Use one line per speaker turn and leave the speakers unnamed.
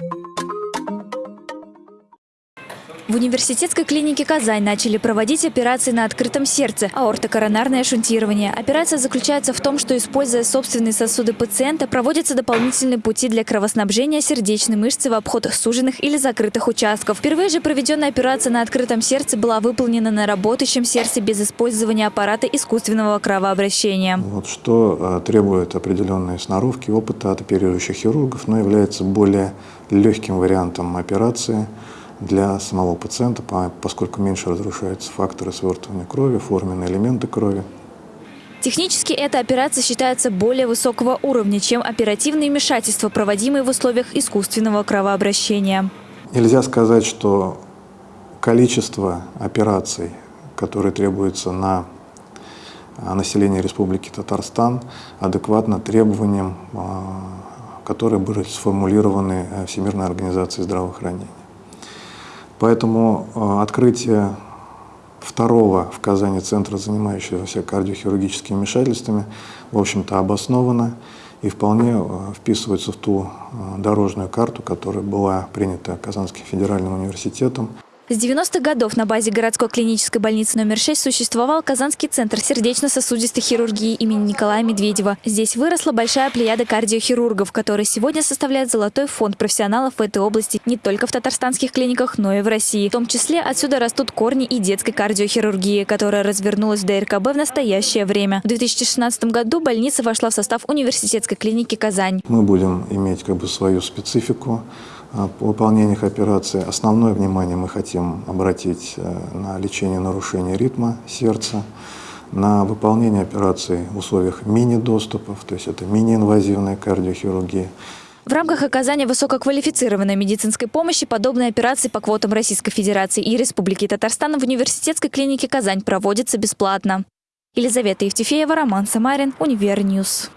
Thank you. В университетской клинике «Казань» начали проводить операции на открытом сердце – аортокоронарное шунтирование. Операция заключается в том, что, используя собственные сосуды пациента, проводятся дополнительные пути для кровоснабжения сердечной мышцы в обход суженных или закрытых участков. Впервые же проведенная операция на открытом сердце была выполнена на работающем сердце без использования аппарата искусственного кровообращения.
Вот что э, требует определенной сноровки, опыта от оперирующих хирургов, но является более легким вариантом операции – для самого пациента, поскольку меньше разрушаются факторы свертывания крови, форменные элементы крови.
Технически эта операция считается более высокого уровня, чем оперативные вмешательства, проводимые в условиях искусственного кровообращения.
Нельзя сказать, что количество операций, которые требуются на а, население Республики Татарстан, адекватно требованиям, а, которые были сформулированы э, Всемирной организацией здравоохранения. Поэтому э, открытие второго в Казани центра, занимающегося кардиохирургическими вмешательствами, в общем-то обосновано и вполне э, вписывается в ту э, дорожную карту, которая была принята Казанским федеральным университетом.
С 90-х годов на базе городской клинической больницы номер 6 существовал Казанский центр сердечно-сосудистой хирургии имени Николая Медведева. Здесь выросла большая плеяда кардиохирургов, которые сегодня составляют золотой фонд профессионалов в этой области не только в татарстанских клиниках, но и в России. В том числе отсюда растут корни и детской кардиохирургии, которая развернулась в ДРКБ в настоящее время. В 2016 году больница вошла в состав университетской клиники «Казань».
Мы будем иметь как бы свою специфику выполнениях операции основное внимание мы хотим обратить э, на лечение нарушения ритма сердца, на выполнение операций в условиях мини-доступов, то есть это мини-инвазивная кардиохирургия.
В рамках оказания высококвалифицированной медицинской помощи подобные операции по квотам Российской Федерации и Республики Татарстан в университетской клинике «Казань» проводятся бесплатно. Елизавета Евтефеева, Роман Самарин, UniverNews.